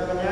Kita menyadari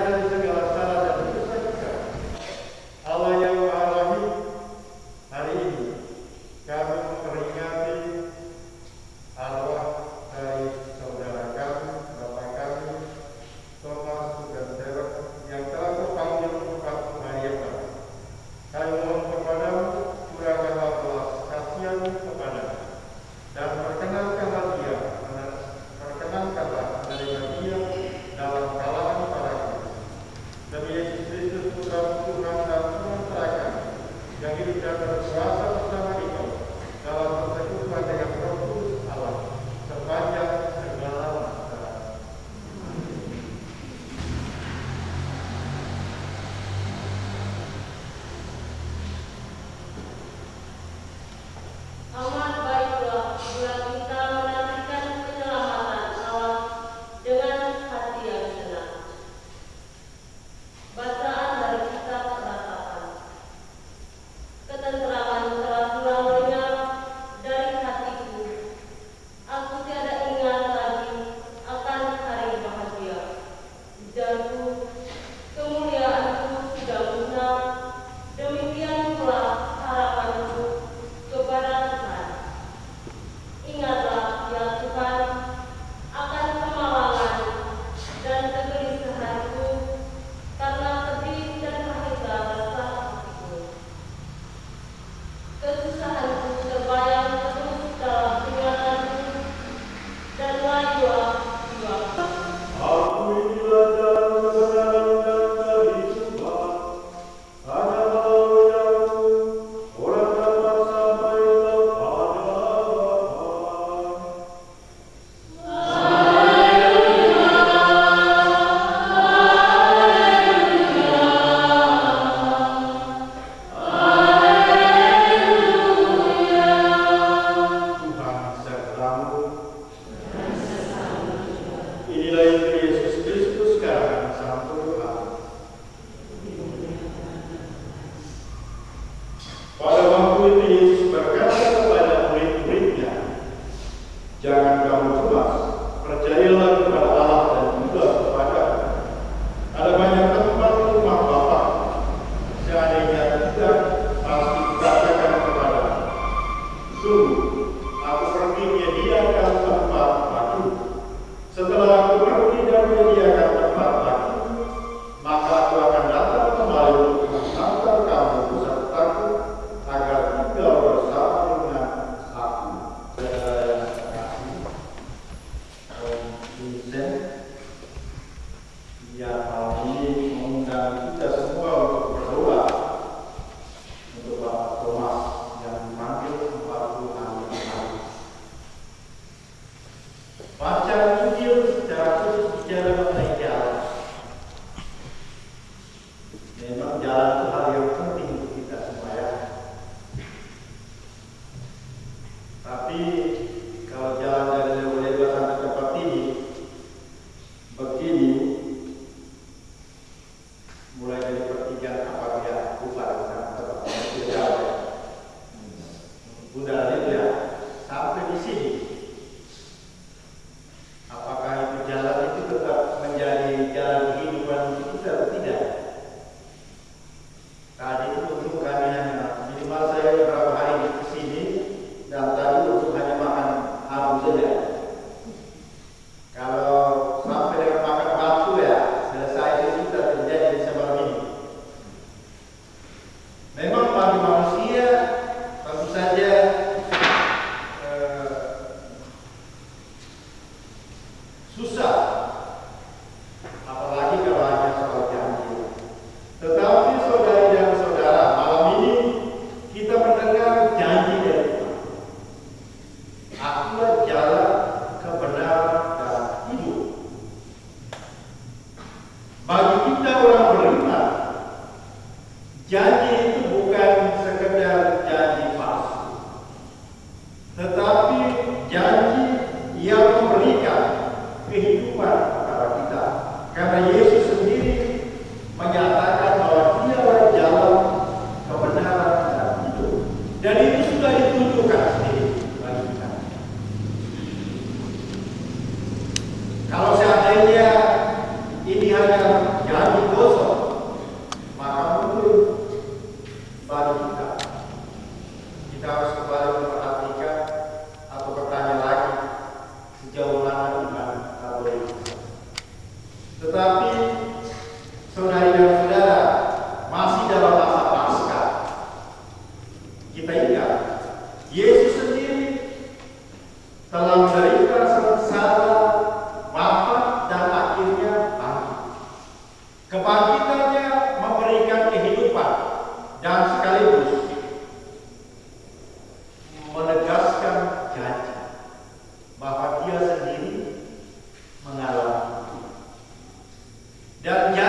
dan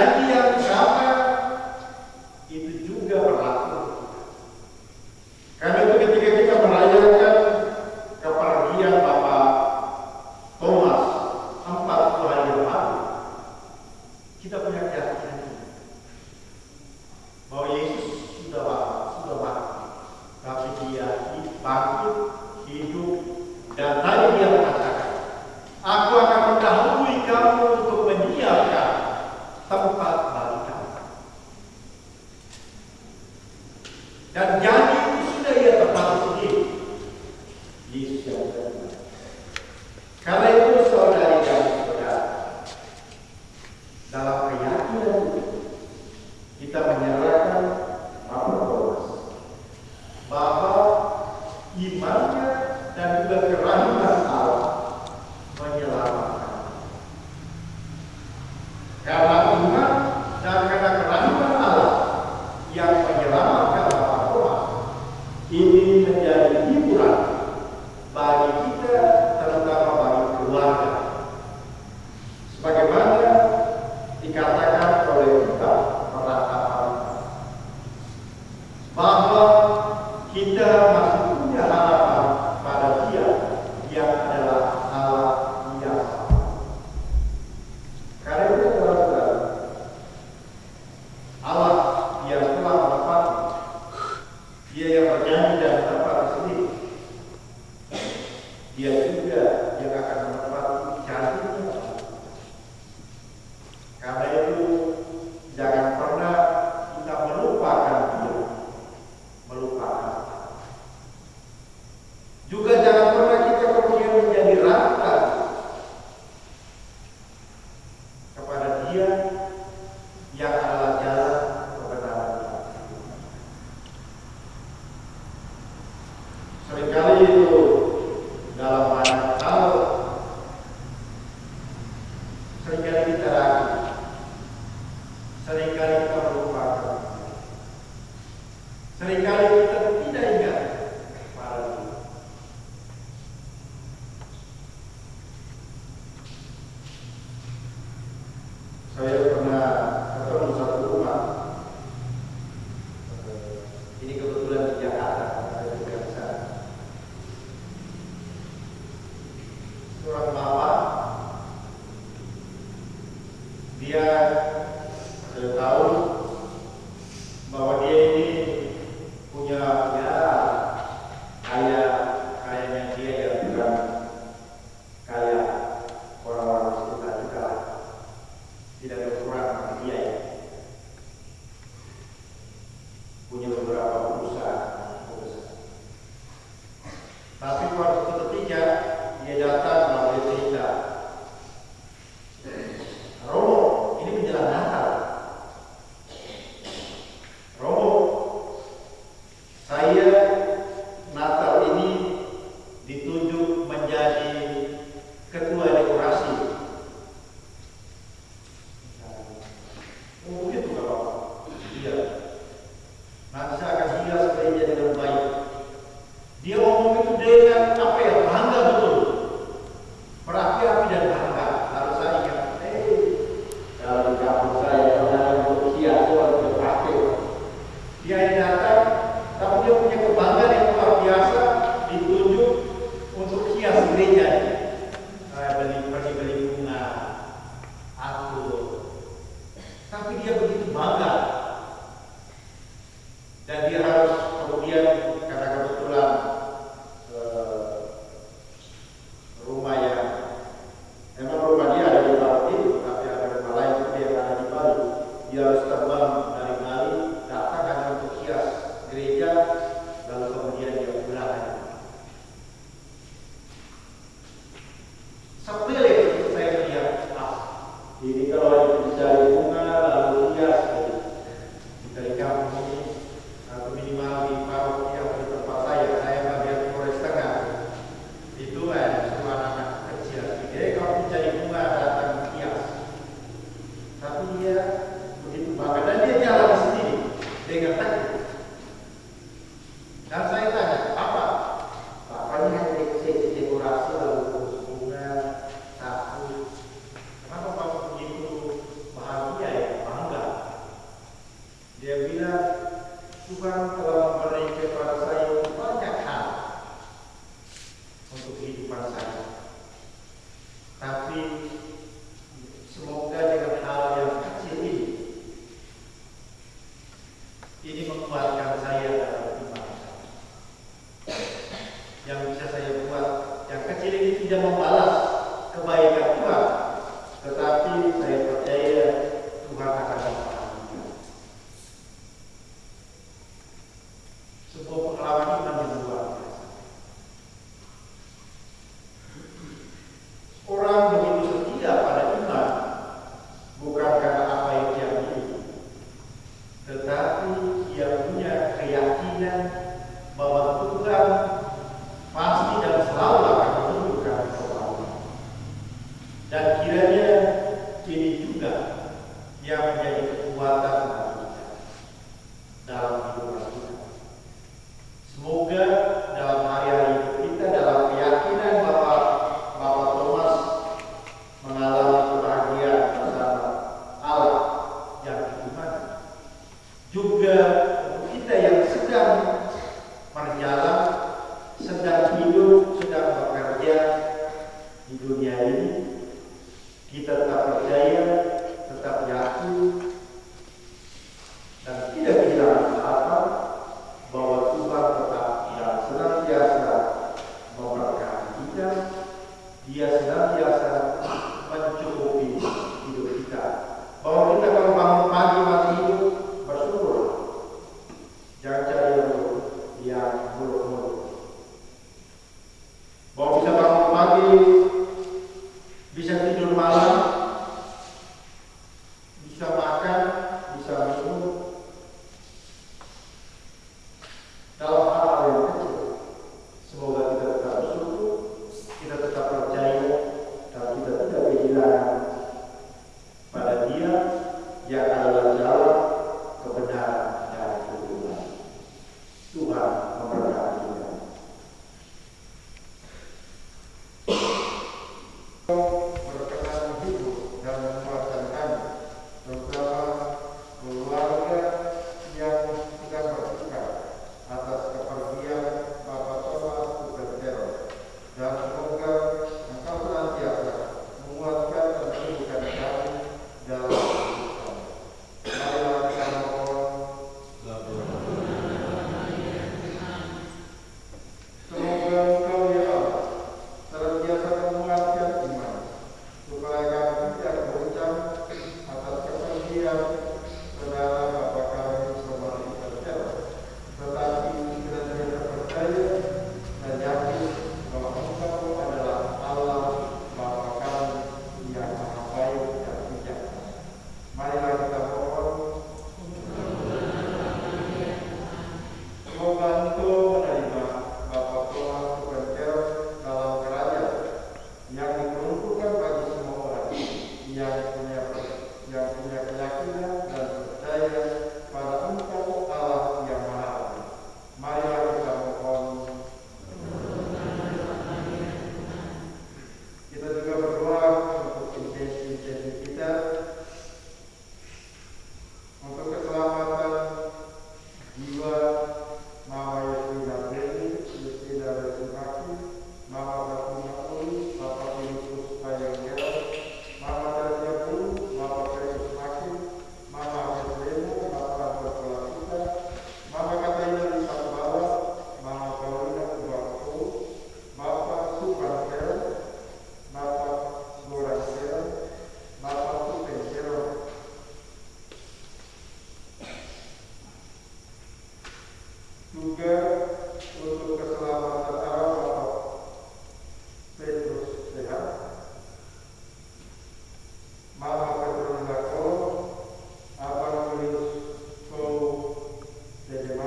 biasa ditunjuk untuk hias gereja.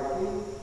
aqui.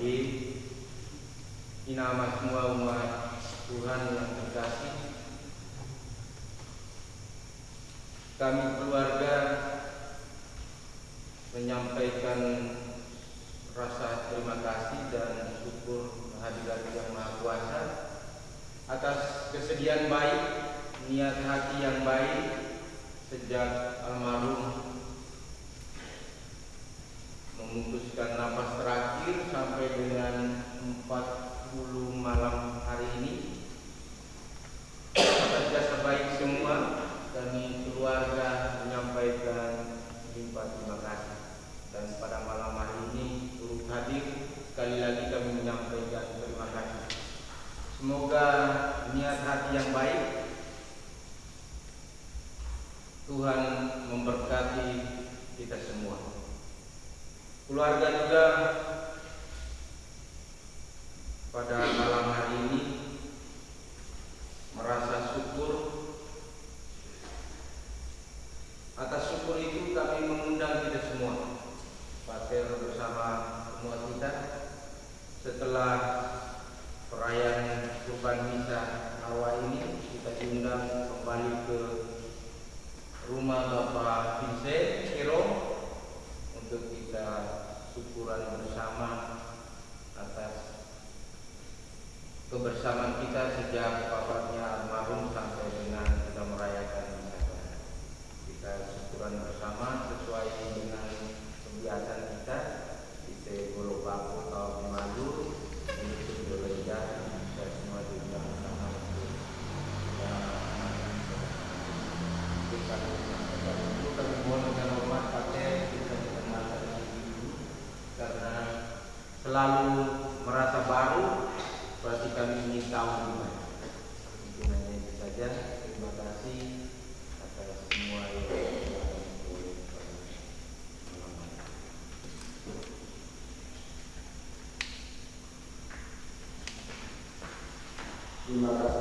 Bersama KBD ini nama semua umat Tuhan yang terkasih. Kami keluarga menyampaikan rasa terima kasih dan syukur kehadiran Yang Maha Kuasa atas kesediaan baik, niat hati yang baik sejak almarhum memutuskan nafas terakhir sampai dengan 40 malam hari ini. Atas jasa baik semua kami keluarga menyampaikan limpah terima kasih. Dan pada malam hari ini turut hadir sekali lagi kami menyampaikan terima kasih. Semoga niat hati yang baik Tuhan memberkati kita semua keluarga juga pada malam hari ini merasa syukur. Atas syukur itu kami mengundang kita semua Pater bersama semua kita setelah perayaan kurban misa awal ini kita diundang kembali ke rumah Bapak Vincent Kiro untuk kita syukuran bersama atas kebersamaan kita sejak wafatnya almarhum sampai dengan kita merayakan misa Tuhan. Kita syukuran bersama sesuai dengan kebiasaan kita kita bolo bako atau madu itu berbeda kita semua bersama untuk kita itu dengan hormat pakai kita dikenalkan dulu karena selalu merasa baru berarti kami ingin tahu gimana mungkin hanya itu saja. Terima kasih atas semua yang. Terima kasih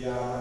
yang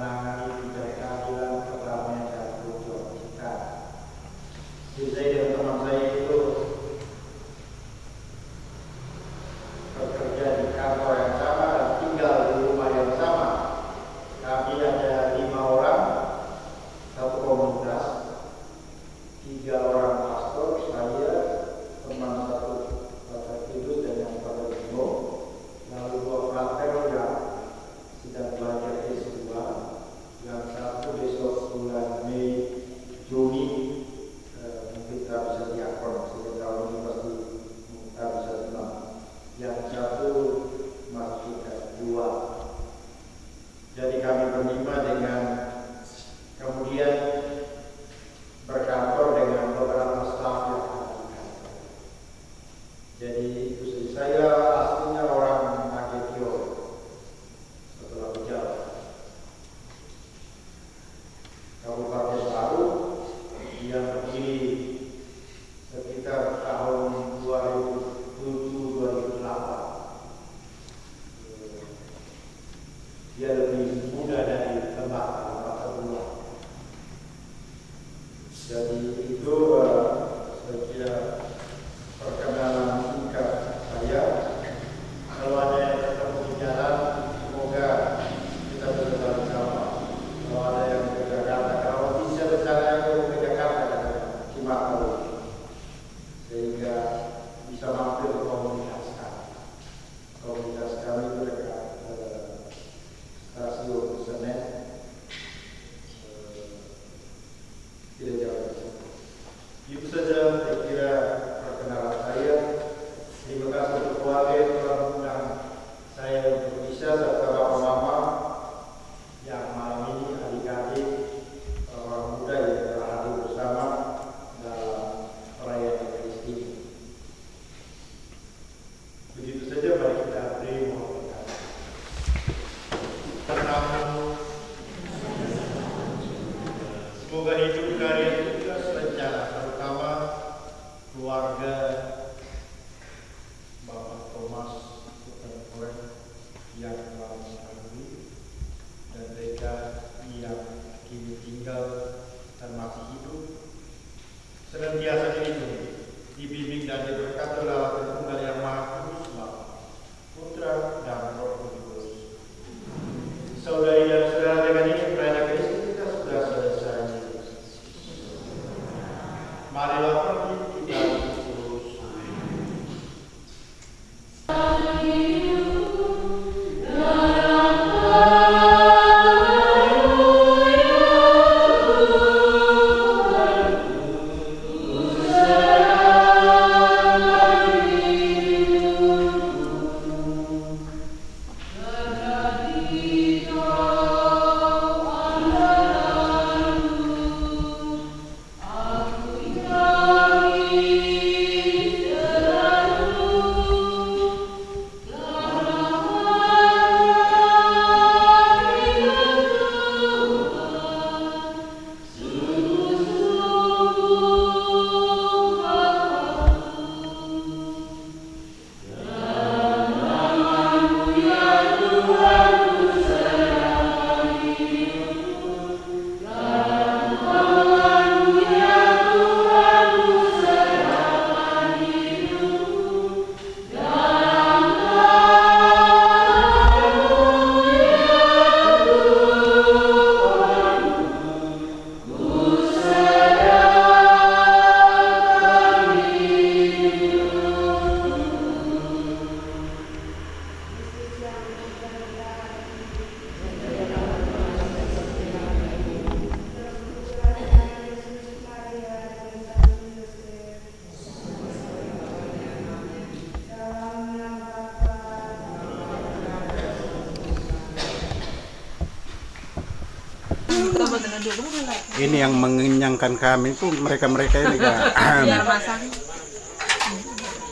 mengenyangkan kami itu mereka-mereka ini kak. Biar masak.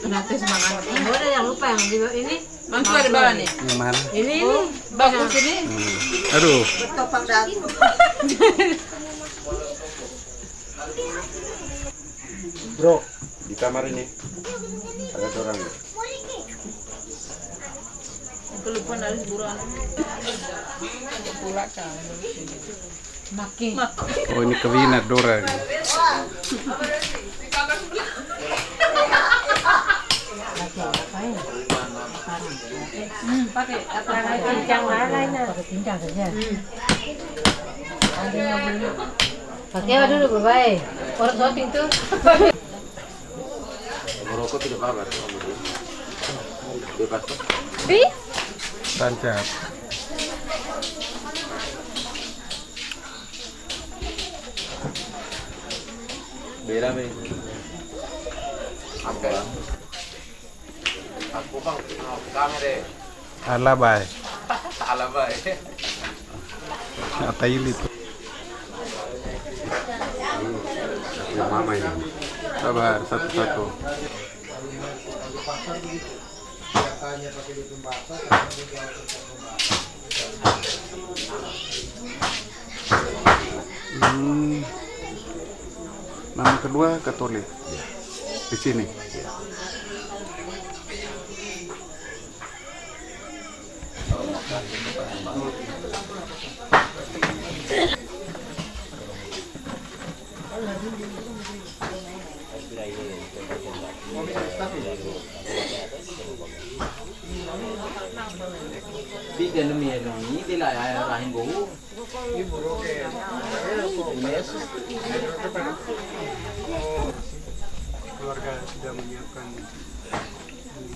Nanti semangat. Oh, ada yang lupa yang di ini. Mantu ada bawah nih. Yang mana? Ini ini. Bagus ini. Hmm. Aduh. Bro, di kamar ini ada orang. Kelupaan dari buruan. Pula kan. Makin. Oh ini kewinat Dora. Pakai apa mana ini? Pakai pincang saja. Pakai apa dulu berbahaya? Orang shopping tuh. Merokok tidak apa-apa. Bebas. Bi? Tancap. Beda nih. Apa? Aku bang, kamera. Ala bay. Salah baik. Atau ini tuh. Mama ini. Sabar satu-satu. Hmm. Nama kedua Katolik. Di sini. Ada rahim bau. keluarga sudah menyiapkan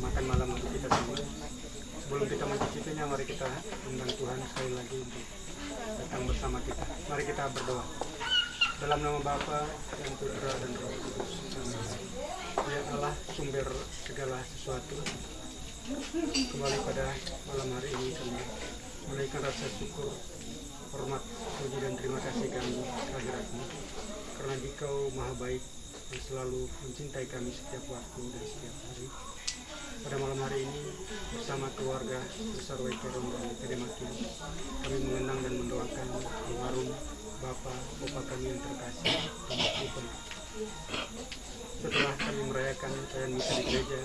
makan malam untuk kita semua. Sebelum kita mencicipinya, mari kita undang Tuhan sekali lagi untuk datang bersama kita. Mari kita berdoa. Dalam nama Bapa dan Putra dan Roh Kudus. Ya Allah, sumber segala sesuatu. Kembali pada malam hari ini kami menaikkan rasa syukur, hormat, puji dan terima kasih kami kehadiratmu. Karena Engkau maha baik yang selalu mencintai kami setiap waktu dan setiap hari. Pada malam hari ini bersama keluarga besar Wekeron dan Kedemakin kami mengenang dan mendoakan almarhum Bapak Bapak kami yang terkasih. Setelah kami merayakan perayaan misa di gereja,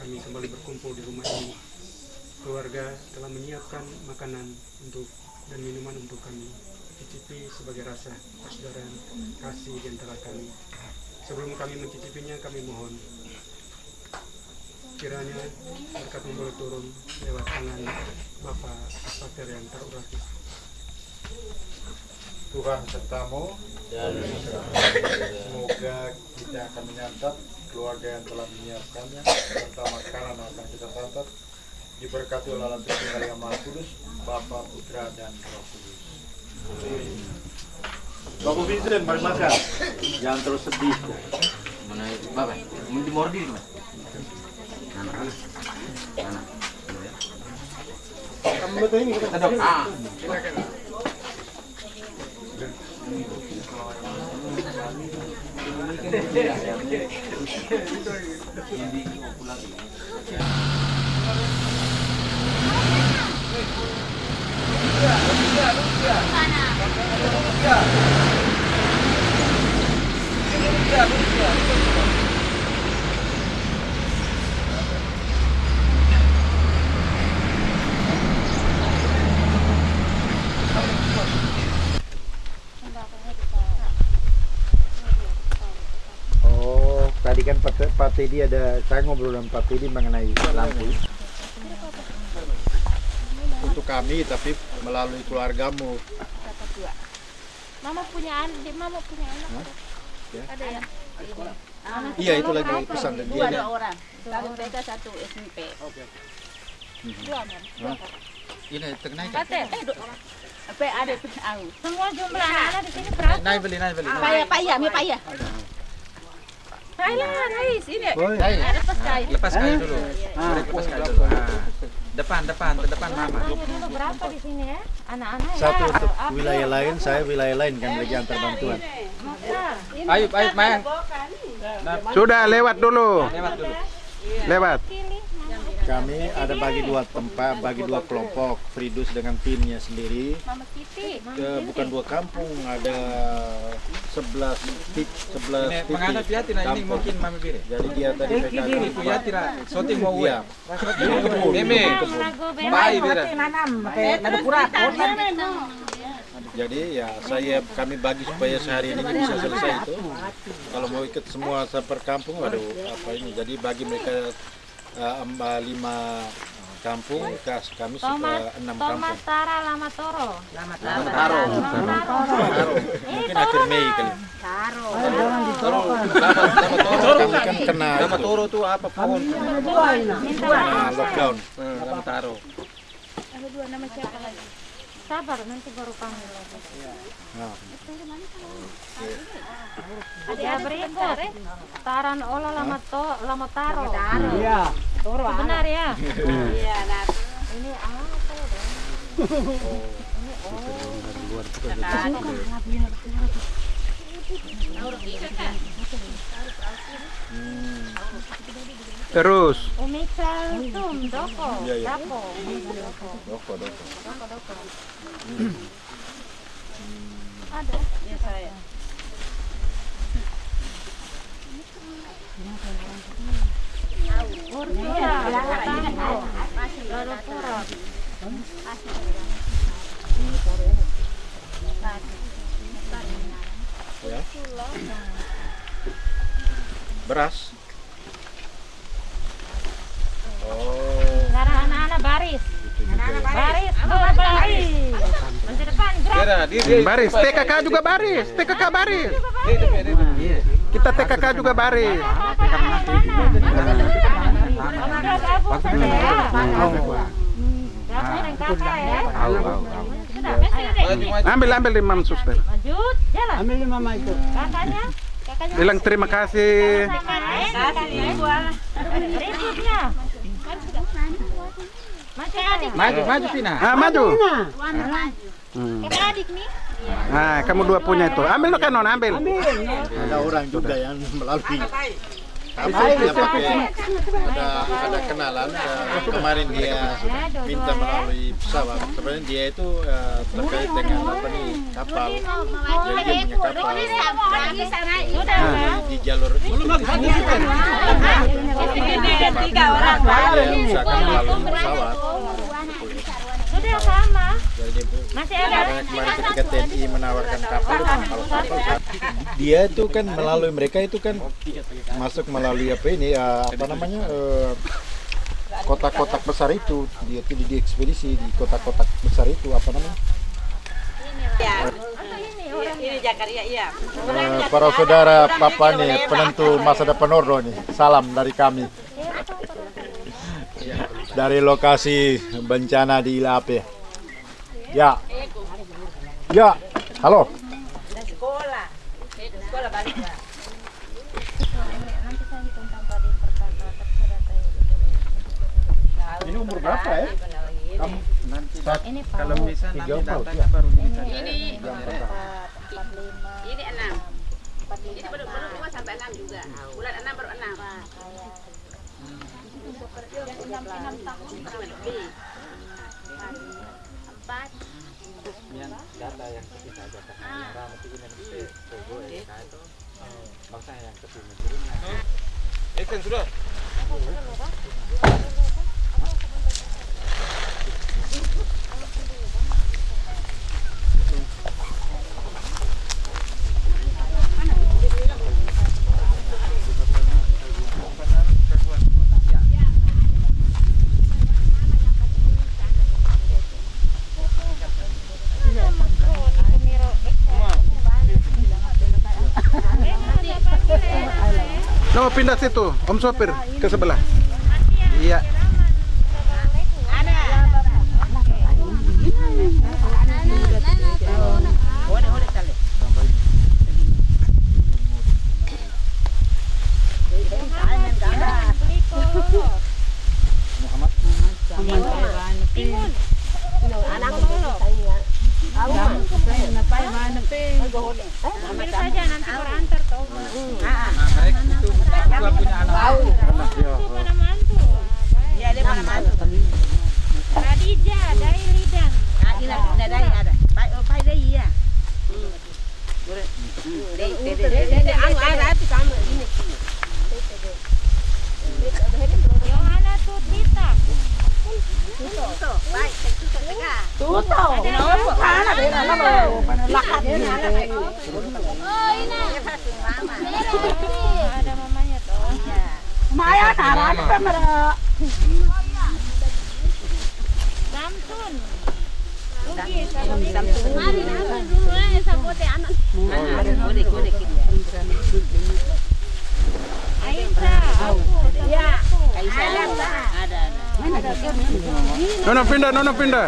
kami kembali berkumpul di rumah ini. Keluarga telah menyiapkan makanan untuk dan minuman untuk kami cicipi sebagai rasa persaudaraan kasih di antara kami. Sebelum kami mencicipinya, kami mohon kiranya berkat memboleh turun lewat tangan Bapak Pater yang terurapi. Tuhan sertamu semoga kita akan menyantap keluarga yang telah menyiapkannya serta makanan akan kita santap diberkati oleh Allah Tritunggal yang Maha Kudus Bapa Putra dan Roh Kudus Bapak Vincent, mari makan jangan terus sedih Mana bapak? Mau dimordi mas? Anak, anak, anak. Kamu betul ini kita Sedap. Ah. Oh, tadi kan Pak, Pak Teddy ada, saya ngobrol dengan Pak Teddy mengenai lampu. untuk kami tapi melalui keluargamu kata dua. Mama punya anak, mama punya anak. Ya. Ada ya? Anak iya itu lagi pesan dan dia ada orang. Satu TK, satu SMP. Dua mam. Dua. ini tengah Kata, eh dua. Apa ada tuh aku? Semua jumlah anak di sini berapa? naik beli naik beli Payah, payah, mi payah. Thailand, guys, ini. Oh, Ada pas kain. Lepas kayu dulu. Lepas kayu dulu. Ah. Depan, depan, ke depan mama. dulu berapa di sini ya? Anak-anak ya. Satu untuk wilayah lain, saya wilayah lain kan lagi antar bantuan. Ayub, Ayub, Mayang. Sudah lewat dulu. Lewat dulu. Lewat. Kami ada bagi dua tempat, bagi dua kelompok. Fridus dengan timnya sendiri. Mama Siti. Ke, bukan dua kampung, ada 11 tip, 11 Ini titik ini mungkin mami bire. Jadi dia tadi PKK Itu ya tidak. Mau Iya. ya. Meme. Bire. Jadi ya saya kami bagi supaya sehari ini bisa selesai itu. Kalau mau ikut semua per kampung, waduh apa ini. Jadi bagi mereka eh, eh, lima kampung, kas kami sudah enam Tomat kampung. Tara Lama Toro. Taro. Baru. Mungkin akhir Mei kali. Taro. Lama, lama toro. Kan kena Lama itu, toro tuh apa pohon? kena lockdown. Lama taro. Sabar, nanti baru panggil lagi. Nah, Ada berikut. Taran Ola Lama To Lama Taro. Iya. Toro. Benar ya? Iya, Ini apa ya? Terus. Umicel Tum Doko. Iya, iya. Dapo. Doko. doko doko. Doko Doko. Ada. Ya saya. Urtia, Tambo, Loro Pura. Ya. Beras. Oh, Sekarang anak-anak baris. Baris, baris. Masa depan di. Baris. TKK juga baris. TKK baris. Kita TKK juga Maju, maju. Ambil ambil imam suster. Maju, jalan. Ambil mama itu. Kakaknya, kakaknya. Bilang terima kasih. Berikutnya. Masih adik. Maju, maju Pina. Ah, maju. Kakak adik nih. Nah, kamu dua punya itu. Ambil lo kanon, ambil. ada orang juga yang melalui kampung dia pakai ada ada kenalan eh, kemarin dia minta melalui pesawat sebenarnya dia itu eh, terkait dengan apa nih kapal jadi dia punya kapal Pak. di, jalur Tiga orang. dia usahakan melalui pesawat Sudah sama. jadi dia bu- Masih ada. Kemarin ketika TNI menawarkan kapal, kalau kapal dia itu kan melalui mereka itu kan masuk melalui apa ini ya, apa namanya eh, kotak-kotak besar itu. Dia tidak di ekspedisi di kotak-kotak besar itu apa namanya? Eh, para saudara papa nih penentu masa depan Ordo nih salam dari kami. Dari lokasi bencana di Ilape ya ya halo ini umur berapa ya kamu Ini Pak. Kalau bisa nanti datanya baru kita. Ini Ini enam. Ini baru baru dua sampai enam juga. Bulan enam baru enam. enam tahun. Empat. Yan, data yang kita ajarkan merah mesti ini mesti togo ya kan itu bangsa yang ke sini turunnya eh kan No, pindah situ, Om Sopir ke sebelah. Iya. Muhammad. Ambil saja nanti berantar toh. Nah, mereka itu juga punya anak. Itu pada mantu. Iya, dia mana mantu. Khadijah, Daili dan Ah, ina ina dai ada. Pai oh pai dai iya. Dai dai dai dai anu ada tapi sama ini. Yohana Tutita. Tuh, pai kita tega. Oh, ini. Dia pasti mama. Ada mamanya toh. Samsun. Rugi, Samsun. Mari Samsun dulu ya sabote anak. Kode kode kita. Aisyah. Aku. Ya. Aisyah ada. Ada ada. Nona pindah, Nona pindah.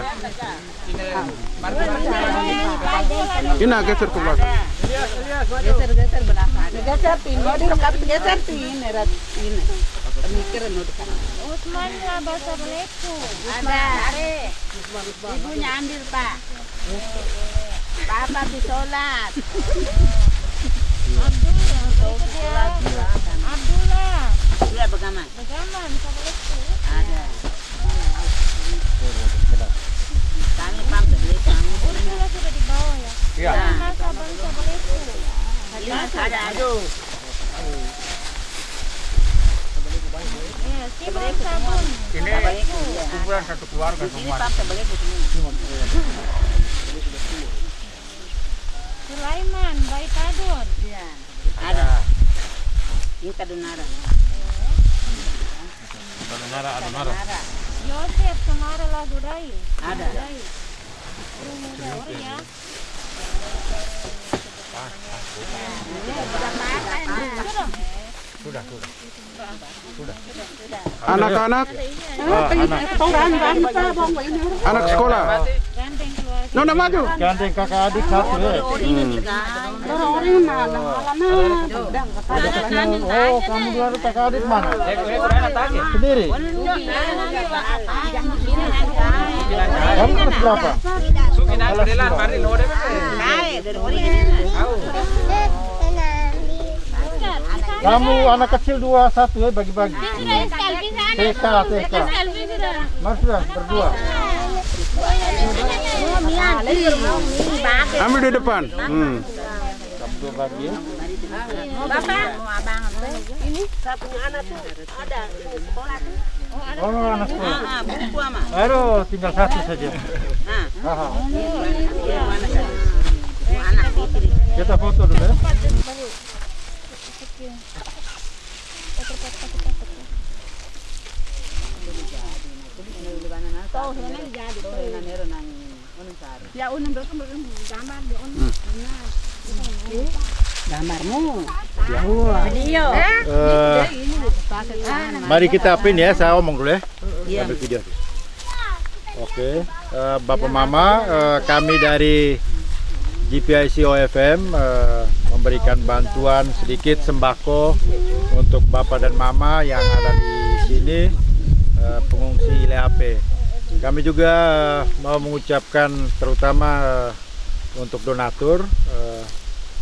Ina geser ke belakang. Geser kan. Usman lah bahasa. Ada. Ibunya ambil pak. Bapak disolat. Abdullah. Abdullah. Begaman, Beleku. Ada. Kami kami. Abdullah sudah ya. Ada. Ini kumpulan satu keluarga semua. Sulaiman, Baitadun. Iya. Ada. Ini kadunara. Kadunara. Joseph, तुम्हारा ला गुड़ाई ada ya Ah, ah, ya. Sudah, sudah. Anak-anak, anak sekolah. Ganteng. Nona maju. Gandeng kakak adik satu ya. Oh, kamu dua kakak adik mana? Sendiri. Kamu kelas berapa? Sukinan Kamu anak kecil dua satu ya bagi-bagi. TK TK. Mas sudah berdua. Ambil di depan. Hmm. Bagi. ya. Bapak, mau abang ini saya punya anak tuh ada sekolah tuh. Oh, anak sekolah. Ah, buku ama. Aduh, tinggal satu saja. Nah. Kita foto dulu ya. Ya mo gambar di on. Gambarmu. Video. Eh, mari kita pin ya, saya omong dulu ya. Iya. Ambil video. Oke, eh, Bapak Mama, eh, kami dari GPIC OFM eh, memberikan bantuan sedikit sembako untuk Bapak dan Mama yang ada di sini eh, pengungsi LHP. Kami juga eh, mau mengucapkan terutama eh, untuk donatur,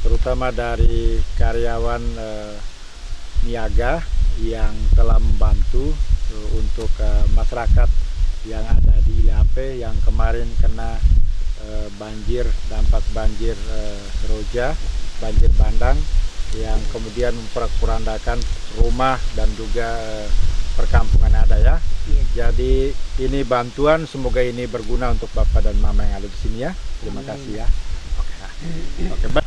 terutama dari karyawan niaga yang telah membantu untuk masyarakat yang ada di LHP yang kemarin kena banjir dampak banjir Seroja, banjir bandang yang kemudian memperkurandakan rumah dan juga eh, perkampungan ada ya. Jadi ini bantuan semoga ini berguna untuk Bapak dan Mama yang ada di sini ya. Terima kasih ya. Oke. Oke, baik.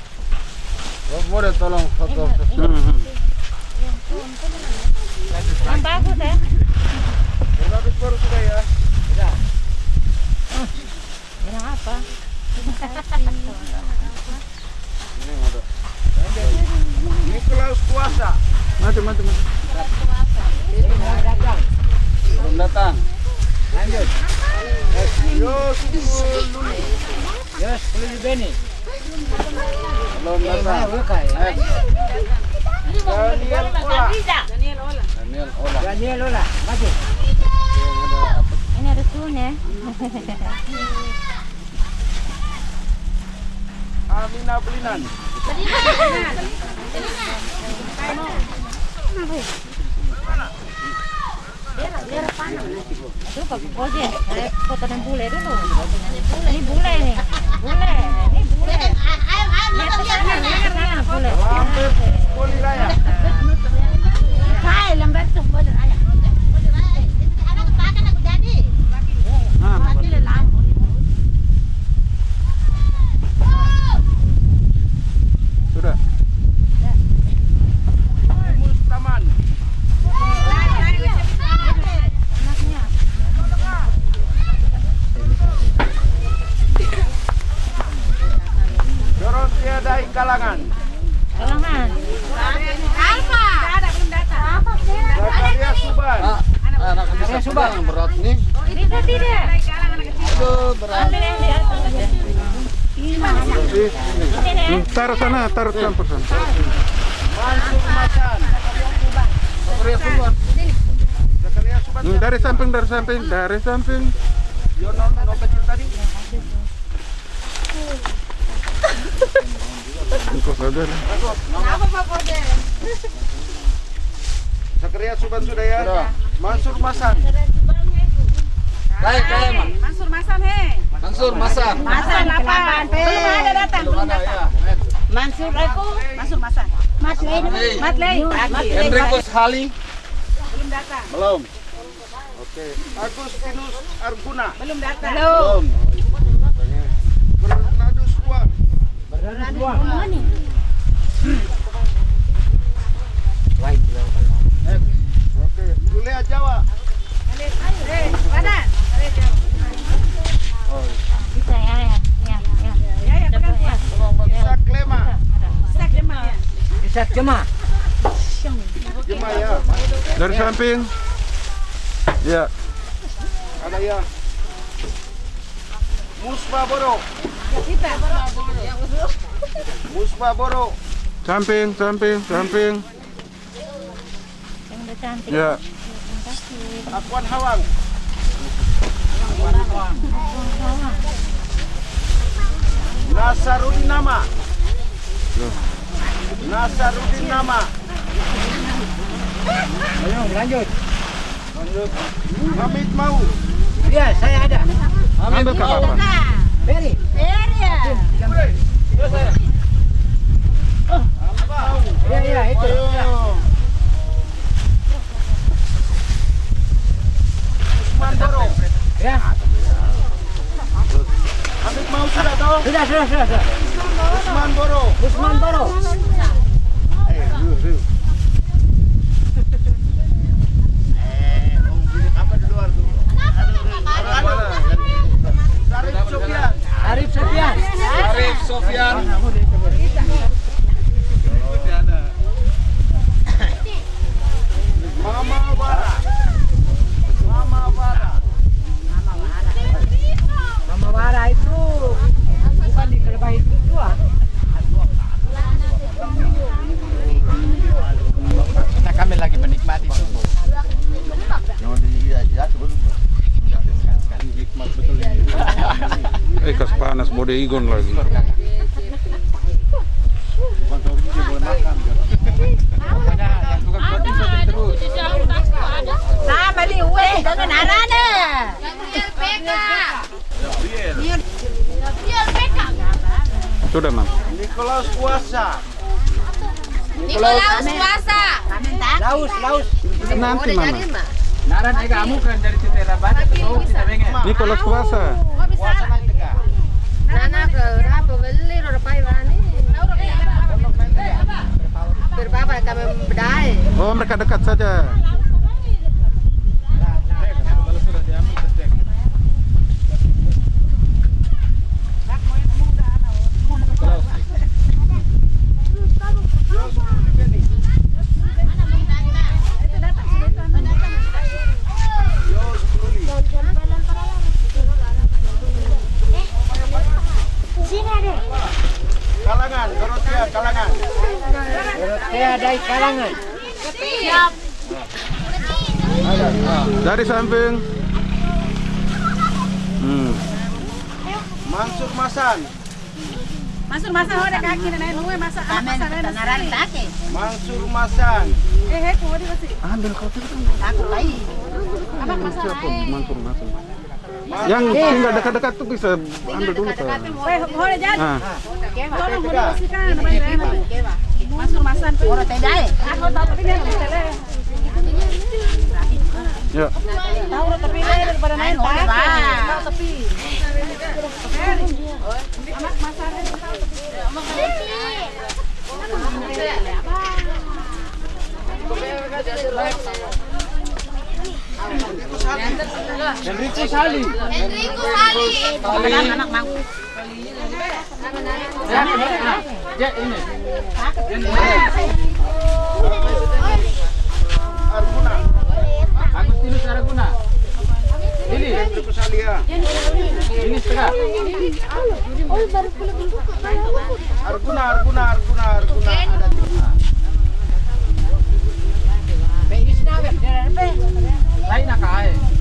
Boleh tolong foto. Hmm. Yang bagus ya. Bernardus baru sudah ya. Yang apa? Nikolaus puasa. Maju, maju. Belum datang. Lanjut. Yes, boleh Benny. Belum. Daniel Ola. Daniel Ola. Daniel. Yang ada apa? Ini ada. Amina Belinan. Dan bule. Ini. Bule. Ini bule. Lihat ke sana, lihat ke sana bule. Lampet Poliraya. Berat nih. Bisa tidak? Aduh, berat. Taruh sana, taruh campur sana. Mansur Masan. Zakaria Suban. Zakaria Suban. Hmm, dari samping, dari samping, dari samping. Yono tadi. Engkau saja. Zakaria Suban sudah ya. Mansur Masan. Baik, baik, Mas. Mansur Masan he. Mansur Masan. Masan apa? Belum ada datang, belum datang. Mansur aku. Mansur Masan. Matley. Matley. Hendrikus Hali. Belum datang. Belum. Oke. Agustinus Arguna. Belum datang. Belum. Bernardus Juan. Oke. Jawa. Bisa ya, ya. Ya, ya. Ya, ya, pegang Ya. Klema. Ya. Bisa ya. Dari samping. Ya. Ada ya. Musba Boro. Kita. Musba Boro. Samping, samping, samping. Yang udah cantik. Ya. Akuan Hawang. Nasarudin Nama. Nasarudin Nama. Ayo, lanjut. Lanjut. Hamid Mau. Ya, saya ada. Ambil ke apa? Beri. Ya, ya, itu. Ayo. Usman Boro. Ya. Hamid Mau sudah tahu? Sudah, চিকন লাগে Dari samping. Hmm. Mansur Masan. Masuk masa ada kaki na naik nuwe masa apa masa na naran take. Mansur Masan. Eh he ko di basi. Ambil kau tu. Aku lai. Apa masa Siapa? Mansur, Mansur. Yang tinggal dekat-dekat tuh bisa ambil dulu tuh. Eh hore jadi. Ah. Tolong hore basi kan na bay na. Masuk masan. Ora tedai. Aku tahu tapi dia tele. Ya. Tahu dia daripada naik take. Tahu tapi. Anak masa ada tahu tapi. Enrico Sali. Enrico Sali. Anak mang. Arguna. Agustinus Araguna. Ini, ini setengah. Arguna, Arguna, Arguna, Arguna. Ada Lain nak.